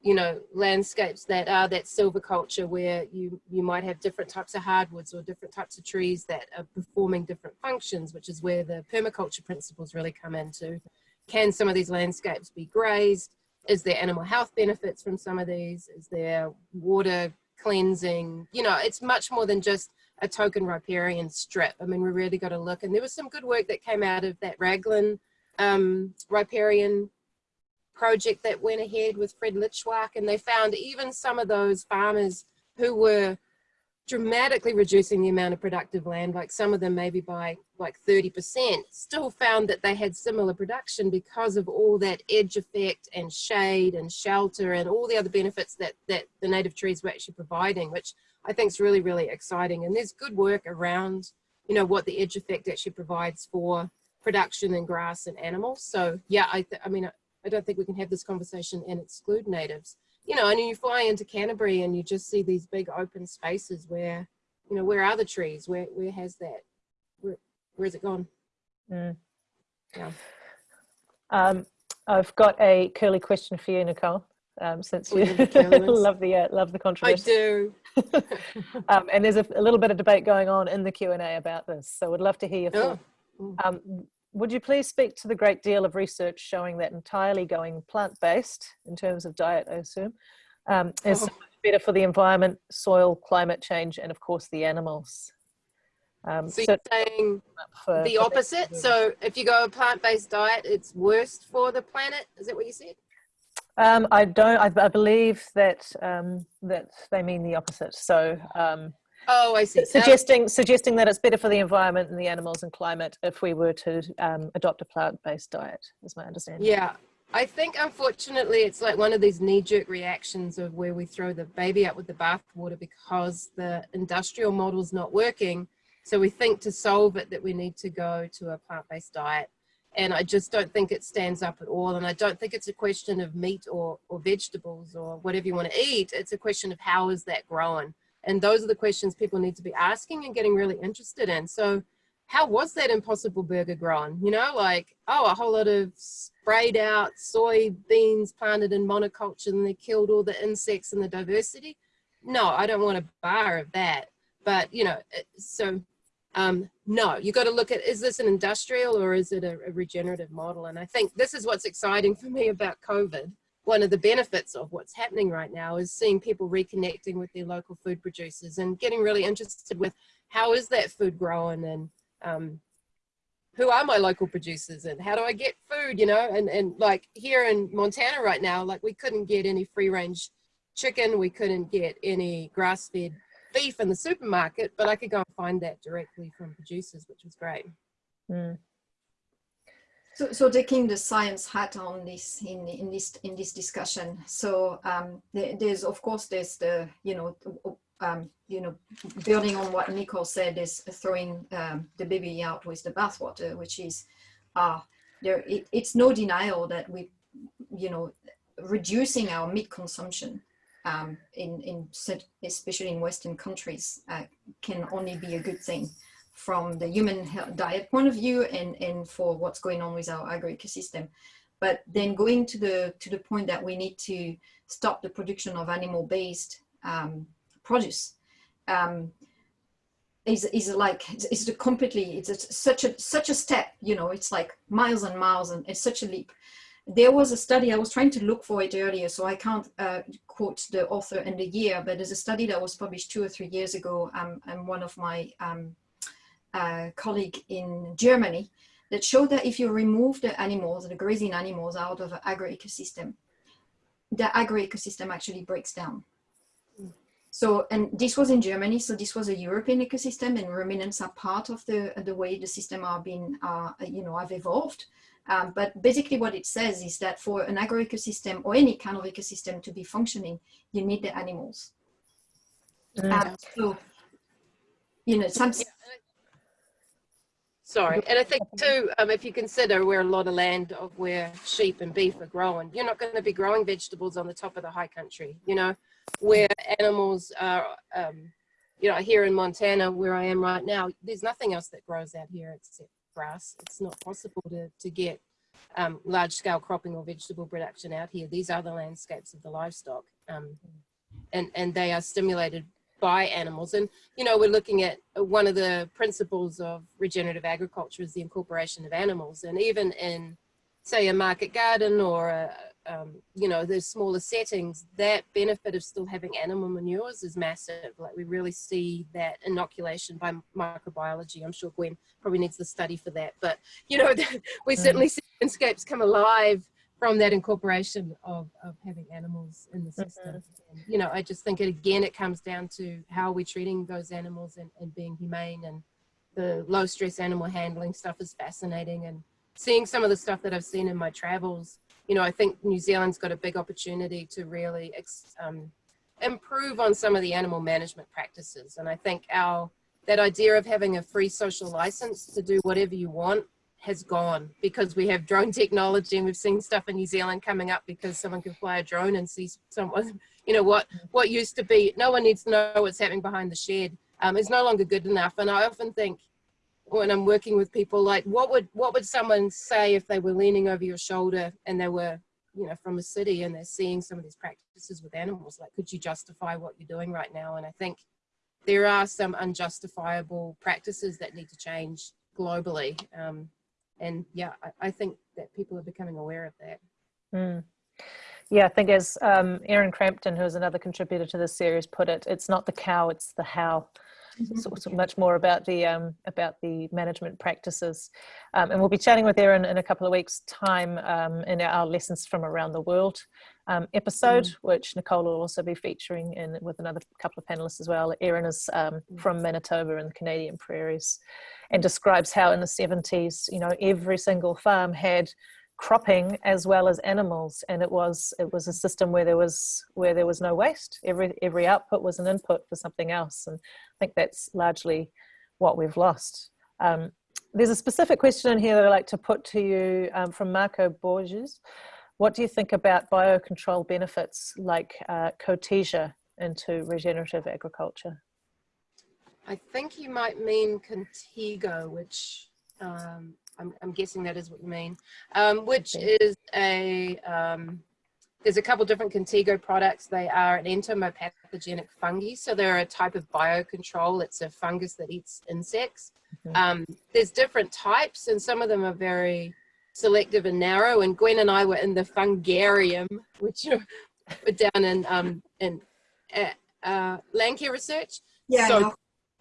S2: you know, landscapes that are that silviculture where you, you might have different types of hardwoods or different types of trees that are performing different functions, which is where the permaculture principles really come into. Can some of these landscapes be grazed? Is there animal health benefits from some of these? Is there water cleansing? You know, it's much more than just a token riparian strip. I mean, we really got to look, and there was some good work that came out of that Raglan um, riparian project that went ahead with Fred Lichtwark, and they found even some of those farmers who were dramatically reducing the amount of productive land, like some of them maybe by like 30%, still found that they had similar production because of all that edge effect and shade and shelter and all the other benefits that, that the native trees were actually providing, which I think is really, really exciting. And there's good work around, you know, what the edge effect actually provides for production and grass and animals. So yeah, I, I mean, I, don't think we can have this conversation and exclude natives. You know, and you fly into Canterbury and you just see these big open spaces where, you know, where are the trees? Where, where has that, where, where's it gone? Mm.
S1: Yeah. Um, I've got a curly question for you, Nicole um, since you <laughs> love the uh, love the controversy.
S2: I do. <laughs>
S1: um, and there's a, a, little bit of debate going on in the Q and A about this, so we'd love to hear your thoughts. Oh. Um, would you please speak to the great deal of research showing that entirely going plant-based in terms of diet, I assume, um, is oh. so better for the environment, soil, climate change, and of course the animals.
S2: Um, so, so you're saying for, the for opposite? So if you go a plant-based diet, it's worse for the planet? Is that what you said?
S1: Um, I don't. I, I believe that um, that they mean the opposite. So.
S2: Oh, I see.
S1: Suggesting suggesting that it's better for the environment and the animals and climate if we were to um, adopt a plant-based diet. Is my understanding.
S2: Yeah, I think unfortunately it's like one of these knee-jerk reactions of where we throw the baby out with the bathwater because the industrial model's not working. So we think to solve it that we need to go to a plant-based diet and I just don't think it stands up at all. And I don't think it's a question of meat or, or vegetables or whatever you want to eat. It's a question of how is that growing? And those are the questions people need to be asking and getting really interested in. So how was that impossible burger grown? You know, like, oh, a whole lot of sprayed out soybeans planted in monoculture and they killed all the insects and the diversity. No, I don't want a bar of that. But, you know, so um, no, you got to look at, is this an industrial or is it a, a regenerative model? And I think this is what's exciting for me about COVID. One of the benefits of what's happening right now is seeing people reconnecting with their local food producers and getting really interested with how is that food grown and um, who are my local producers and how do I get food, you know, and, and like here in Montana right now, like we couldn't get any free range chicken, we couldn't get any grass fed beef in the supermarket, but I could go and find that directly from producers, which was great. Mm.
S3: So, so taking the science hat on this in in this in this discussion. So um, there's of course there's the you know um, you know building on what Nicole said is throwing um, the baby out with the bathwater, which is uh, there. It, it's no denial that we you know reducing our meat consumption um, in, in especially in Western countries uh, can only be a good thing from the human diet point of view and, and for what's going on with our agro-ecosystem. But then going to the, to the point that we need to stop the production of animal-based um, produce um, is, is like, it's the completely, it's a, such a, such a step, you know, it's like miles and miles and it's such a leap there was a study, I was trying to look for it earlier, so I can't uh, quote the author and the year, but there's a study that was published two or three years ago, um, and one of my um, uh, colleague in Germany that showed that if you remove the animals, the grazing animals out of an agro-ecosystem, the agro-ecosystem actually breaks down. So, and this was in Germany, so this was a European ecosystem and ruminants are part of the, the way the system are being, uh, you know, have evolved. Um, but basically what it says is that for an agro-ecosystem or any kind of ecosystem to be functioning, you need the animals. Mm. Um, so, you know, some...
S2: Sorry, and I think too, um, if you consider where a lot of land of where sheep and beef are growing, you're not going to be growing vegetables on the top of the high country, you know, where animals are, um, you know, here in Montana, where I am right now, there's nothing else that grows out here except grass. It's not possible to, to get um, large scale cropping or vegetable production out here. These are the landscapes of the livestock um, and, and they are stimulated by animals. And, you know, we're looking at uh, one of the principles of regenerative agriculture is the incorporation of animals. And even in, say, a market garden or, a, um, you know, the smaller settings, that benefit of still having animal manures is massive. Like we really see that inoculation by microbiology. I'm sure Gwen probably needs the study for that. But, you know, <laughs> we mm. certainly see landscapes come alive from that incorporation of, of having animals in the system. Mm -hmm. and, you know, I just think it, again, it comes down to how are we treating those animals and, and being humane and the low stress animal handling stuff is fascinating and seeing some of the stuff that I've seen in my travels, you know, I think New Zealand's got a big opportunity to really um, improve on some of the animal management practices. And I think our, that idea of having a free social license to do whatever you want has gone because we have drone <laughs> technology and we've seen stuff in New Zealand coming up because someone can fly a drone and see someone, <laughs> you know, what, what used to be, no one needs to know what's happening behind the shed um, is no longer good enough. And I often think when I'm working with people, like what would, what would someone say if they were leaning over your shoulder and they were, you know, from a city and they're seeing some of these practices with animals, like, could you justify what you're doing right now? And I think there are some unjustifiable practices that need to change globally. Um, and yeah, I, I, think that people are becoming aware of that.
S1: Mm. Yeah, I think as um, Erin Crampton, who is another contributor to this series, put it, it's not the cow, it's the how. Mm-hmm. So, so much more about the um, about the management practices, um, and we'll be chatting with Erin in a couple of weeks' time um, in our lessons from around the world um, episode, mm. which Nicole will also be featuring in with another couple of panelists as well. Erin is um, mm. from Manitoba in the Canadian prairies and describes how in the 70s, you know, every single farm had cropping as well as animals and it was it was a system where there was where there was no waste every every output was an input for something else and i think that's largely what we've lost um, there's a specific question in here that i'd like to put to you um, from marco borges what do you think about biocontrol benefits like uh, Cotesia into regenerative agriculture
S2: I think you might mean Contigo, which um, I'm, I'm, guessing that is what you mean, um, which is a, um, there's a couple different Contigo products. They are an entomopathogenic fungi. So they're a type of biocontrol. It's a fungus that eats insects. Mm -hmm. there's different types and some of them are very selective and narrow. And Gwen and I were in the fungarium, which were down in, um, in uh, uh, Landcare Research.
S3: Yeah,
S2: so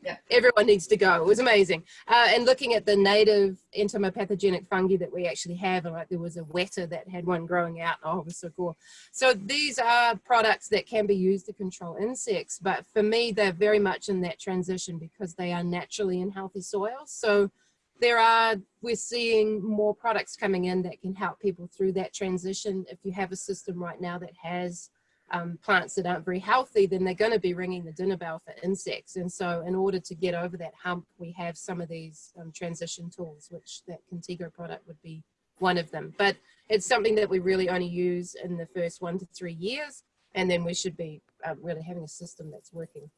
S2: yeah. Everyone needs to go. It was amazing. Uh, and looking at the native entomopathogenic fungi that we actually have, and like there was a weta that had one growing out. Oh, it was so cool. So these are products that can be used to control insects, but for me, they're very much in that transition because they are naturally in healthy soils. So there are, we're seeing more products coming in that can help people through that transition. If you have a system right now that has um, plants that aren't very healthy, then they're going to be ringing the dinner bell for insects. And so in order to get over that hump, we have some of these um, transition tools, which that Contigo product would be one of them. But it's something that we really only use in the first one to three years. And then we should be uh, really having a system that's working.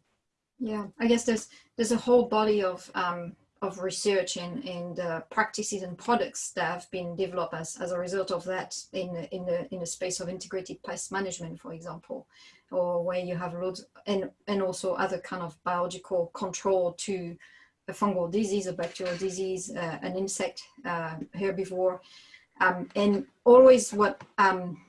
S3: Yeah, I guess there's there's a whole body of um, of research and, and uh, practices and products that have been developed as, as a result of that in, in, the, in the space of integrated pest management, for example, or where you have loads and, and also other kind of biological control to a fungal disease, a bacterial disease, uh, an insect uh, herbivore. Um, and always what um,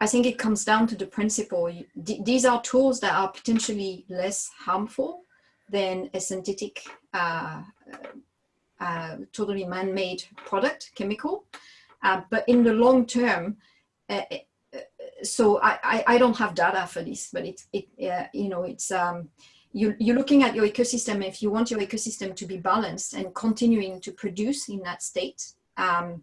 S3: I think it comes down to the principle. These are tools that are potentially less harmful than a synthetic uh, uh, totally man-made product, chemical. Uh, but in the long term, uh, uh, so I, I, I, don't have data for this, but it, it you know, it's, um, you, you're looking at your ecosystem. If you want your ecosystem to be balanced and continuing to produce in that state, um,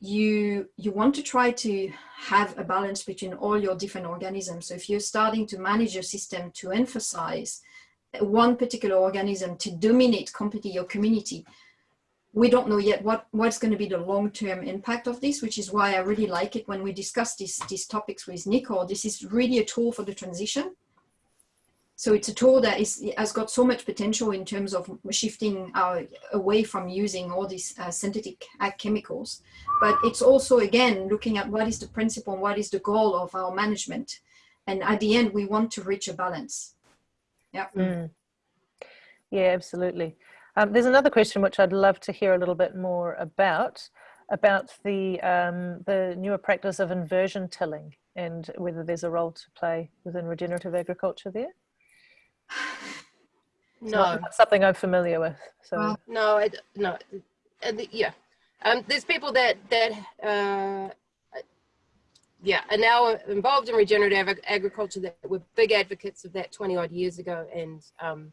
S3: you you want to try to have a balance between all your different organisms. So if you're starting to manage your system to emphasize one particular organism to dominate completely your community, we don't know yet what what's going to be the long-term impact of this, which is why I really like it when we discuss these these topics with Nico. This is really a tool for the transition so it's a tool that is, has got so much potential in terms of shifting our, away from using all these uh, synthetic chemicals. But it's also, again, looking at what is the principle and what is the goal of our management. And at the end, we want to reach a balance. Yeah.
S1: Mm. Yeah, absolutely. Um, there's another question which I'd love to hear a little bit more about, about the, um, the newer practice of inversion tilling and whether there's a role to play within regenerative agriculture there.
S2: No,
S1: not something I'm familiar with. So well,
S2: no, I, no, and the, yeah, um, there's people that that uh, yeah are now involved in regenerative ag agriculture that were big advocates of that 20 odd years ago and um,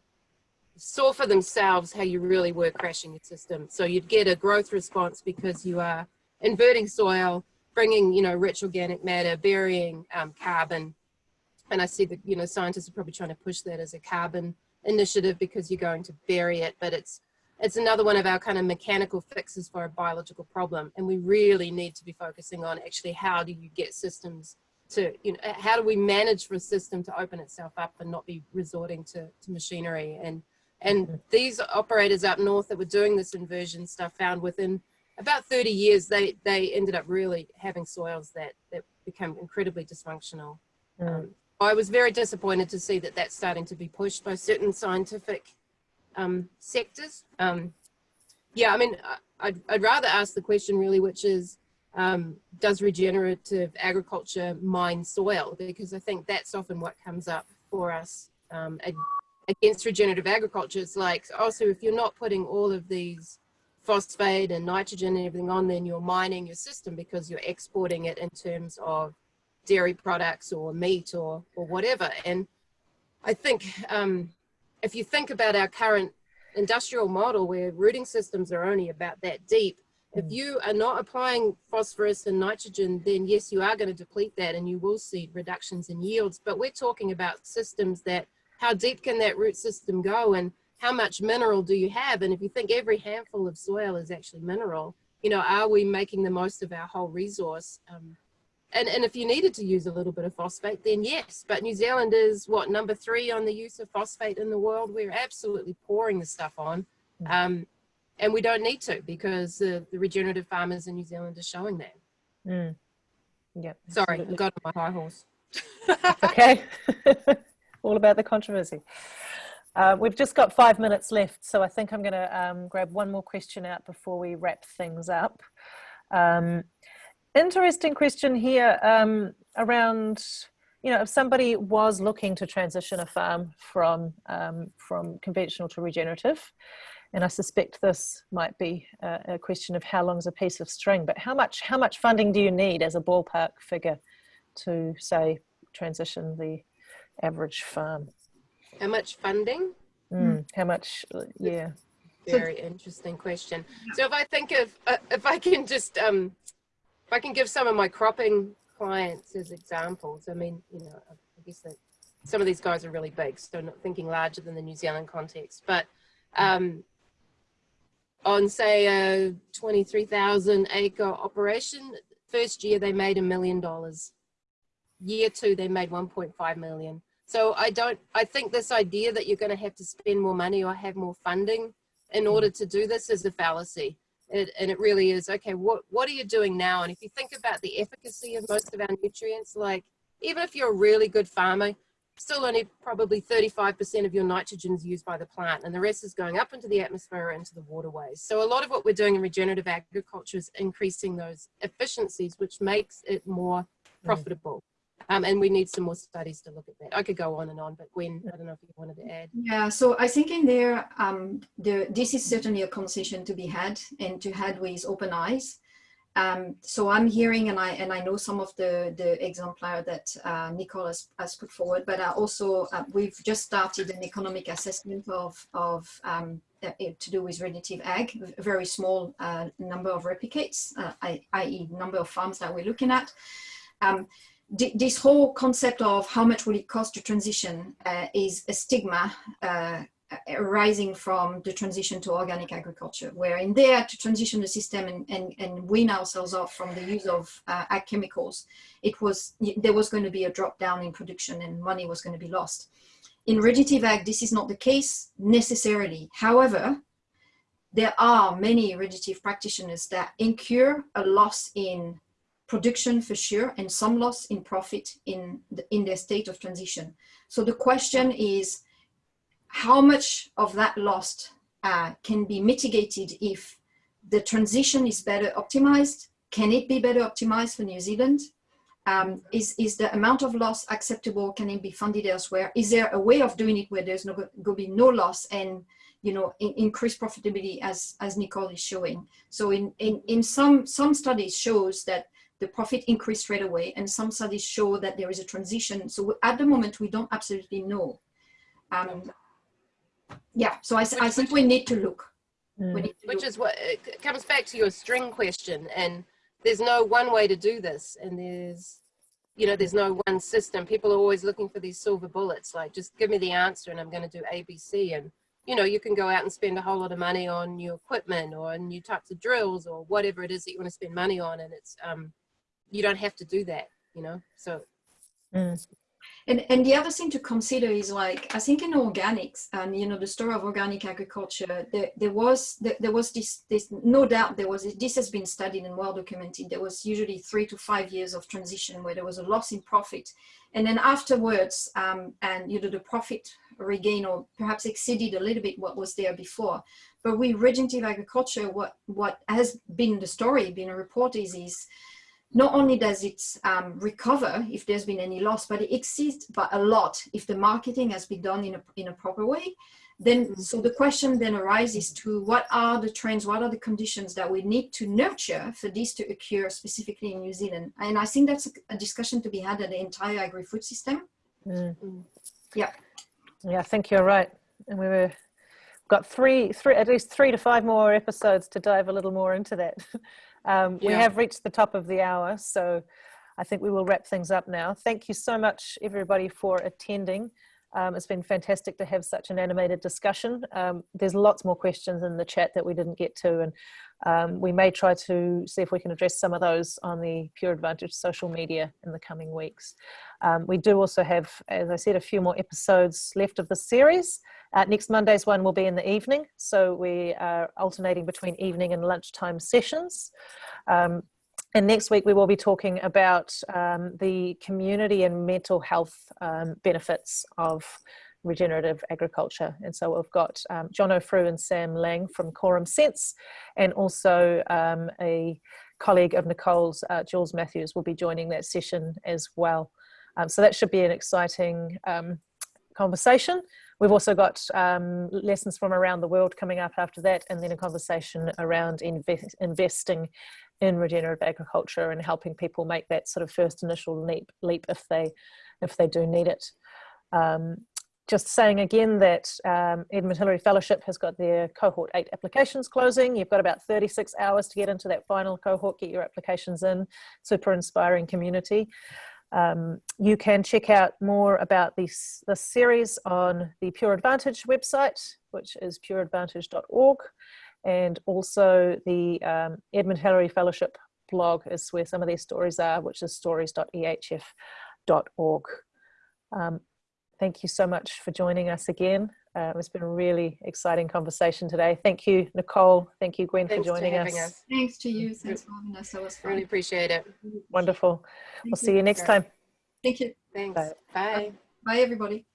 S2: saw for themselves how you really were crashing your system. So you'd get a growth response because you are inverting soil, bringing you know rich organic matter, burying um, carbon and I see that, you know, scientists are probably trying to push that as a carbon initiative because you're going to bury it, but it's, it's another one of our kind of mechanical fixes for a biological problem. And we really need to be focusing on actually how do you get systems to, you know, how do we manage for a system to open itself up and not be resorting to, to machinery. And, and mm-hmm. these operators up north that were doing this inversion stuff found within about 30 years, they, they ended up really having soils that, that become incredibly dysfunctional. Mm. Um, I was very disappointed to see that that's starting to be pushed by certain scientific um, sectors. Um, yeah, I mean, I'd, I'd, rather ask the question really, which is, um, does regenerative agriculture mine soil? Because I think that's often what comes up for us um, against regenerative agriculture. It's like, oh, so if you're not putting all of these phosphate and nitrogen and everything on, then you're mining your system because you're exporting it in terms of dairy products or meat or, or whatever. And I think um, if you think about our current industrial model where rooting systems are only about that deep, if mm. you are not applying phosphorus and nitrogen, then yes, you are going to deplete that and you will see reductions in yields. But we're talking about systems that, how deep can that root system go and how much mineral do you have? And if you think every handful of soil is actually mineral, you know, are we making the most of our whole resource? Um, and, and if you needed to use a little bit of phosphate, then yes. But New Zealand is what number three on the use of phosphate in the world. We're absolutely pouring the stuff on, mm. um, and we don't need to because uh, the regenerative farmers in New Zealand are showing that.
S1: Mm. Yep.
S2: Sorry, I got on my high horse.
S1: okay. <laughs> All about the controversy. Uh, we've just got five minutes left, so I think I'm going to um, grab one more question out before we wrap things up. Um, interesting question here um, around, you know, if somebody was looking to transition a farm from, um, from conventional to regenerative, and I suspect this might be a, a question of how long is a piece of string, but how much, how much funding do you need as a ballpark figure to say transition the average farm?
S2: How much funding?
S1: Mm, how much, yeah.
S2: Very interesting question. So if I think of, uh, if I can just um, if I can give some of my cropping clients as examples, I mean, you know, I guess that some of these guys are really big, so not thinking larger than the New Zealand context, but um, on say a 23,000 acre operation, first year they made a million dollars. Year two, they made 1.5 million. So I don't, I think this idea that you're gonna have to spend more money or have more funding in order to do this is a fallacy. It, and it really is, okay, what, what are you doing now? And if you think about the efficacy of most of our nutrients, like even if you're a really good farmer, still only probably 35% of your nitrogen is used by the plant and the rest is going up into the atmosphere into the waterways. So a lot of what we're doing in regenerative agriculture is increasing those efficiencies, which makes it more mm. profitable. Um, and we need some more studies to look at that. I could go on and on, but Gwen, I don't know if you wanted to add.
S3: Yeah, so I think in there, um, the, this is certainly a conversation to be had and to had with open eyes. Um, so I'm hearing, and I and I know some of the the exemplar that uh, Nicole has, has put forward, but I also uh, we've just started an economic assessment of of um, uh, to do with regenerative ag, a very small uh, number of replicates, uh, i.e. number of farms that we're looking at. Um, this whole concept of how much will it cost to transition uh, is a stigma arising from the transition to organic agriculture, where in there to transition the system and, and, and wean ourselves off from the use of uh, ag chemicals, it was, there was going to be a drop down in production and money was going to be lost. In regenerative ag, this is not the case necessarily. However, there are many regenerative practitioners that incur a loss in production for sure and some loss in profit in, the, in their state of transition. So the question is, how much of that loss uh, can be mitigated if the transition is better optimized? Can it be better optimized for New Zealand? Um, is, is the amount of loss acceptable? Can it be funded elsewhere? Is there a way of doing it where there's no going to be no loss and you know in, profitability as as Nicole is showing? So in, in in some some studies shows that the profit increased straight away, and some studies show that there is a transition. So at the moment we don't absolutely know. Um, yeah, so I, which, I think we need to look.
S1: Mm.
S2: Need to which look. is what it comes back to your string question, and there's no one way to do this, and there's you know there's no one system. People are always looking for these silver bullets, like just give me the answer, and I'm going to do ABC, and you know you can go out and spend a whole lot of money on new equipment or new types of drills or whatever it is that you want to spend money on, and it's um you don't have to do that, you know. So.
S1: Mm.
S3: And, and the other thing to consider is like, I think in organics and, you know, the story of organic agriculture, there, there was, there, there, was this, this, no doubt there was, this has been studied and well documented. There was usually three to five years of transition where there was a loss in profit. And then afterwards, um, and, you know, the profit regain or perhaps exceeded a little bit what was there before. But with regenerative agriculture, what, what has been the story, been a report is, is not only does it um, recover if there's been any loss, but it exceeds by a lot if the marketing has been done in a, in a proper way. Then, mm-hmm. so the question then arises to what are the trends, what are the conditions that we need to nurture for this to occur specifically in New Zealand? And I think that's a, a discussion to be had at the entire agri-food system.
S1: Mm.
S3: Yeah.
S1: Yeah, I think you're right. And we were got three, three, at least three to five more episodes to dive a little more into that. <laughs> Um, yeah. We have reached the top of the hour, so I think we will wrap things up now. Thank you so much, everybody, for attending. Um, it's been fantastic to have such an animated discussion. Um, there's lots more questions in the chat that we didn't get to, and um, we may try to see if we can address some of those on the Pure Advantage social media in the coming weeks. Um, we do also have, as I said, a few more episodes left of the series. Uh, next Monday's one will be in the evening, so we are alternating between evening and lunchtime sessions. And next week we will be talking about um, the community and mental health um, benefits of regenerative agriculture. And so we've got um, Jono Frew and Sam Lang from Quorum Sense, and also um, a colleague of Nicole's, uh, Jules Matthews, will be joining that session as well. Um, so that should be an exciting um, conversation. We've also got um, lessons from around the world coming up after that, and then a conversation around invest, investing in regenerative agriculture and helping people make that sort of first initial leap, leap if they if they do need it. Um, just saying again that um, Edmund Hillary Fellowship has got their cohort 8 applications closing. You've got about 36 hours to get into that final cohort, get your applications in. Super inspiring community. Um, you can check out more about this, this series on the Pure Advantage website, which is pureadvantage.org. And also the um, Edmund Hillary Fellowship blog is where some of these stories are, which is stories.ehf.org. Um, thank you so much for joining us again. Uh, it's been a really exciting conversation today. Thank you, Nicole. Thank you, Gwen,
S2: Thanks
S1: for joining us.
S2: us.
S3: Thanks to you. Thanks for having us. That was fun.
S2: Really appreciate it.
S1: Wonderful.
S3: Thank
S1: we'll see you next time.
S3: Thank you.
S2: Thanks.
S1: Bye.
S2: Bye.
S3: Bye, everybody.